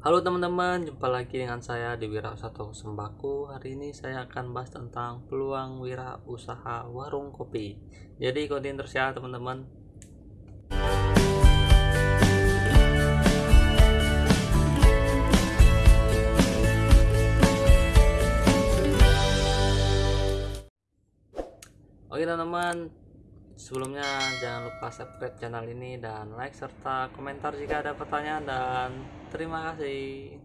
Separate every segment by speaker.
Speaker 1: Halo teman-teman, jumpa lagi dengan saya di Wirausaha Sembako. Hari ini saya akan bahas tentang peluang wirausaha warung kopi. Jadi ikutin terus ya teman-teman. Oke teman-teman, sebelumnya jangan lupa subscribe channel ini dan like serta komentar jika ada pertanyaan dan terima kasih.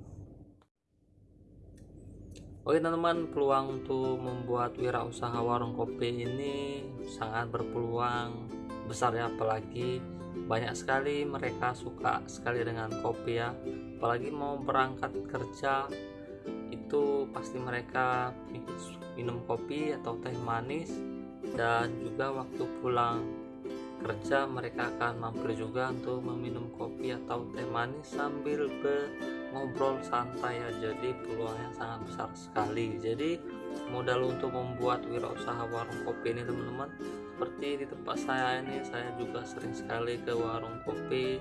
Speaker 1: Oke teman-teman peluang untuk membuat wirausaha warung kopi ini sangat berpeluang besar ya apalagi banyak sekali mereka suka sekali dengan kopi ya. Apalagi mau berangkat kerja itu pasti mereka minum kopi atau teh manis dan juga waktu pulang kerja mereka akan mampir juga untuk meminum kopi atau teh manis sambil ngobrol santai ya jadi peluangnya sangat besar sekali. Jadi modal untuk membuat wirausaha warung kopi ini teman-teman seperti di tempat saya ini saya juga sering sekali ke warung kopi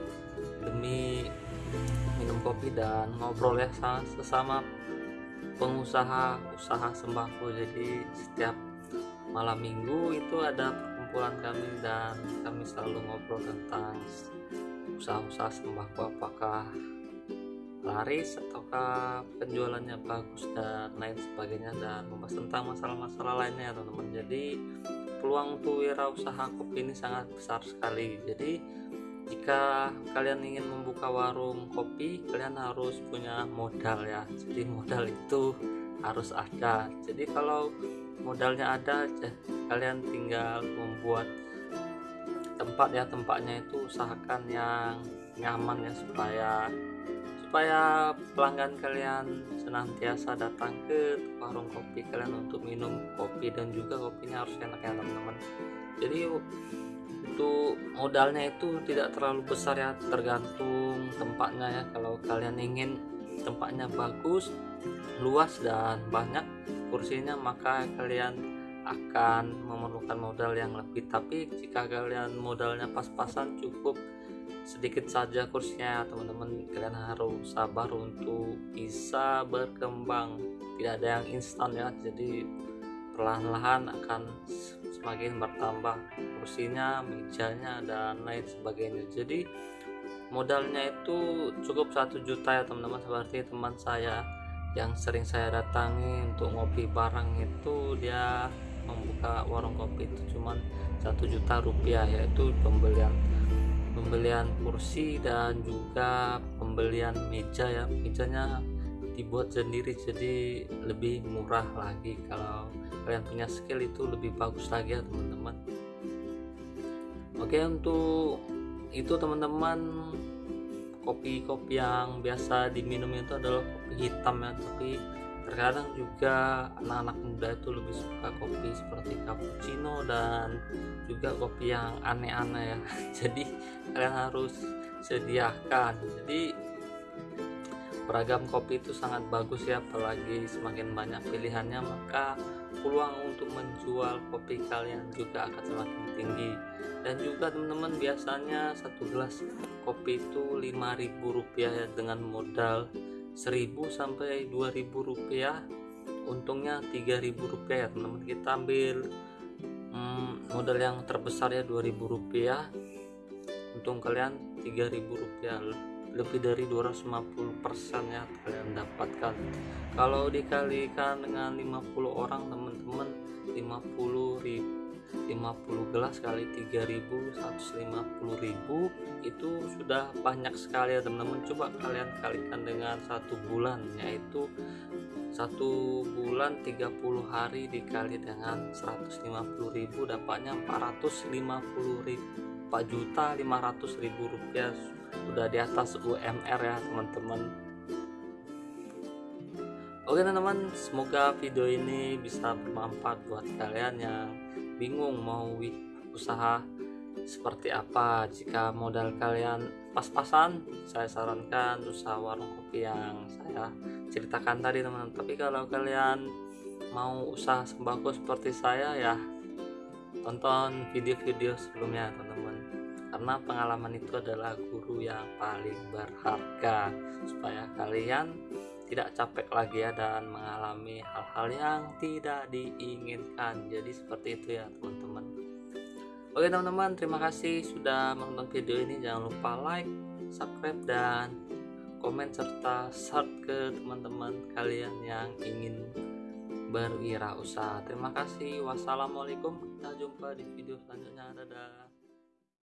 Speaker 1: demi minum kopi dan ngobrol ya sesama pengusaha usaha sembako. Jadi setiap malam minggu itu ada perkumpulan kami dan kami selalu ngobrol tentang usaha-usaha sembako apakah laris ataukah penjualannya bagus dan lain sebagainya dan membahas tentang masalah-masalah lainnya teman-teman. Jadi peluang untuk wirausaha kopi ini sangat besar sekali. Jadi jika kalian ingin membuka warung kopi kalian harus punya modal ya. Jadi modal itu harus ada. Jadi kalau modalnya ada aja kalian tinggal membuat tempat ya tempatnya itu usahakan yang nyaman ya supaya supaya pelanggan kalian senantiasa datang ke warung kopi kalian untuk minum kopi dan juga kopinya harus enak ya teman-teman. Jadi untuk modalnya itu tidak terlalu besar ya tergantung tempatnya ya. Kalau kalian ingin tempatnya bagus luas dan banyak kursinya maka kalian akan memerlukan modal yang lebih. Tapi jika kalian modalnya pas-pasan cukup sedikit saja kursinya. Teman-teman kalian harus sabar untuk bisa berkembang. Tidak ada yang instan ya jadi perlahan-lahan akan semakin bertambah kursinya mejanya dan lain sebagainya. Jadi modalnya itu cukup satu juta ya teman-teman. Seperti teman saya yang sering saya datangi untuk ngopi barang itu dia membuka warung kopi itu cuman satu juta rupiah yaitu pembelian pembelian kursi dan juga pembelian meja ya. Mejanya dibuat sendiri jadi lebih murah lagi. Kalau kalian punya skill itu lebih bagus lagi ya teman-teman. Oke untuk itu teman-teman kopi-kopi yang biasa diminum itu adalah kopi hitam ya. Tapi terkadang juga anak-anak muda itu lebih suka kopi seperti cappuccino dan juga kopi yang aneh-aneh ya. Jadi kalian harus sediakan. Jadi beragam kopi itu sangat bagus ya apalagi semakin banyak pilihannya maka peluang untuk menjual kopi kalian juga akan semakin tinggi. Dan juga teman-teman biasanya satu gelas kopi itu 5000 rupiah ya dengan modal 1000 sampai 2000 rupiah. Untungnya 3000 rupiah ya teman-teman. Kita ambil hmm, modal yang terbesar ya 2000 rupiah. Untung kalian 3000 rupiah lebih dari 250% ya kalian dapatkan. Kalau dikalikan dengan 50 orang teman-teman 50 ribu 50 gelas kali 3000 150.000 itu sudah banyak sekali ya teman-teman. Coba kalian kalikan dengan satu bulan yaitu satu bulan 30 hari dikali dengan 150.000 dapatnya 450.000 4 juta 500 ribu rupiah. Udah di atas UMR ya teman-teman. Oke teman-teman semoga video ini bisa bermanfaat buat kalian yang bingung mau usaha seperti apa. Jika modal kalian pas-pasan saya sarankan usaha warung kopi yang saya ceritakan tadi teman-teman. Tapi kalau kalian mau usaha sembako seperti saya ya tonton video-video sebelumnya teman-teman. Karena pengalaman itu adalah guru yang paling berharga supaya kalian tidak capek lagi ya dan mengalami hal-hal yang tidak diinginkan. Jadi seperti itu ya teman-teman. Oke teman-teman terima kasih sudah menonton video ini. Jangan lupa like subscribe dan komen serta share ke teman-teman kalian yang ingin berwirausaha. Terima kasih. Wassalamualaikum. Kita jumpa di video selanjutnya. Dadah